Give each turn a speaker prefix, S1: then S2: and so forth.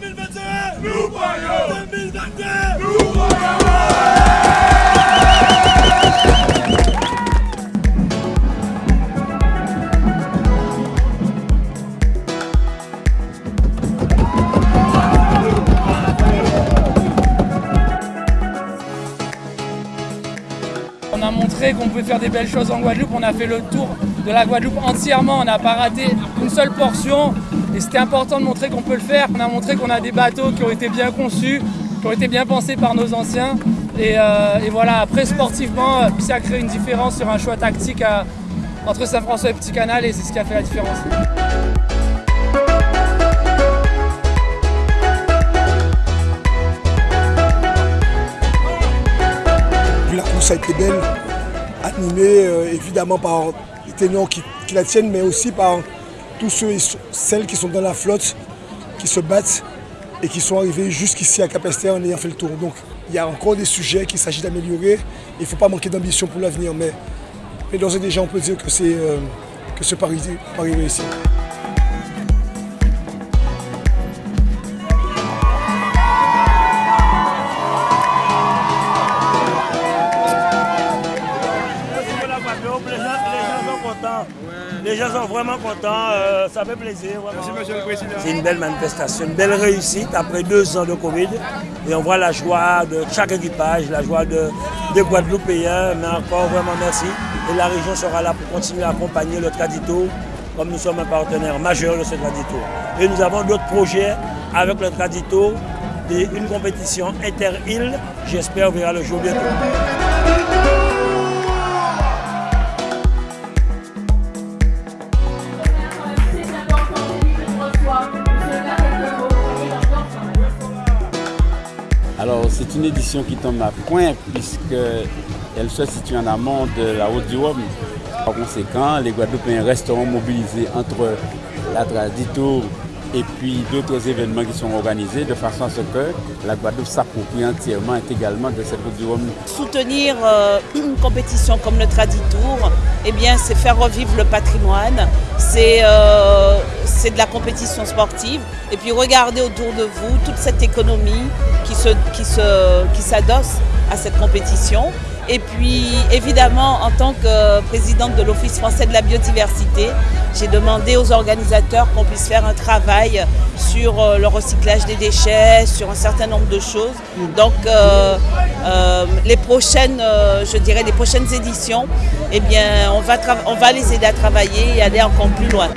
S1: 2021 Nous voyons 2022 Nous voyons
S2: On a montré qu'on pouvait faire des belles choses en Guadeloupe. On a fait le tour de la Guadeloupe entièrement. On n'a pas raté une seule portion. Et c'était important de montrer qu'on peut le faire. On a montré qu'on a des bateaux qui ont été bien conçus, qui ont été bien pensés par nos anciens. Et, euh, voilà, après sportivement, euh, ça a créé une différence sur un choix tactique à- entre Saint-François et Petit Canal. Et c'est ce qui a fait la différence.
S3: La course a été belle, animée euh, évidemment par les qui, qui la tiennent, mais aussi par tous ceux celles qui sont dans la flotte, qui se battent et qui sont arrivés jusqu'ici à Capesterre en ayant fait le tour. Donc il y a encore des sujets qu'il s'agit d'améliorer. Il ne faut pas manquer d'ambition pour l'avenir, mais, mais et déjà on peut dire que, c'est, euh, que ce pari, pari réussi.
S4: Les gens sont vraiment contents, euh, ça fait plaisir. vraiment. C'est une belle manifestation, une belle réussite après deux ans de Covid. Et on voit la joie de chaque équipage, la joie de, des Guadeloupéens. Mais encore vraiment merci. Et la région sera là pour continuer à accompagner le Tradito, comme nous sommes un partenaire majeur de ce Tradito. Et nous avons d'autres projets avec le Tradito, une compétition inter-île, j'espère, verra le jour bientôt.
S5: Alors, c'est une édition qui tombe à point puisqu'elle se situe en amont de la route du Rhum. Par conséquent, les Guadeloupéens resteront mobilisés entre la Tradito et puis d'autres événements qui sont organisés de façon à ce que la Guadeloupe s'approprie entièrement intégralement de cette route du Rhum.
S6: Soutenir euh, une compétition comme le Traditour, eh bien, c'est faire revivre le patrimoine, c'est euh, c'est de la compétition sportive. Et puis regardez autour de vous toute cette économie qui se, qui se, qui s'adosse à cette compétition. Et puis évidemment, en tant que présidente de l'Office français de la biodiversité, j'ai demandé aux organisateurs qu'on puisse faire un travail sur euh, le recyclage des déchets, sur un certain nombre de choses. Donc euh, euh, les prochaines, je dirais les prochaines éditions, eh bien, on va, on va les aider à travailler et aller encore plus loin.